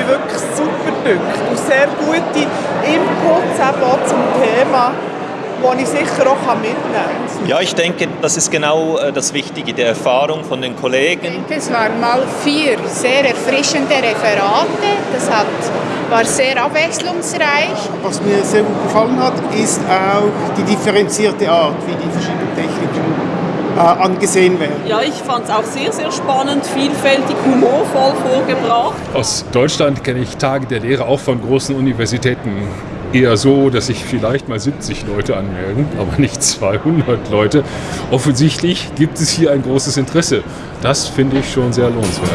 mich wirklich super gedünkt und sehr gute Inputs eben auch zum Thema die ich sicher auch mitnehmen kann. Ja, ich denke, das ist genau äh, das Wichtige, die Erfahrung von den Kollegen. Ich denke, es waren mal vier sehr erfrischende Referate. Das hat, war sehr abwechslungsreich. Was mir sehr gut gefallen hat, ist auch die differenzierte Art, wie die verschiedenen angesehen werden. Ja, ich fand es auch sehr, sehr spannend, vielfältig, humorvoll vorgebracht. Aus Deutschland kenne ich Tage der Lehre auch von großen Universitäten eher so, dass sich vielleicht mal 70 Leute anmelden, aber nicht 200 Leute. Offensichtlich gibt es hier ein großes Interesse. Das finde ich schon sehr lohnenswert.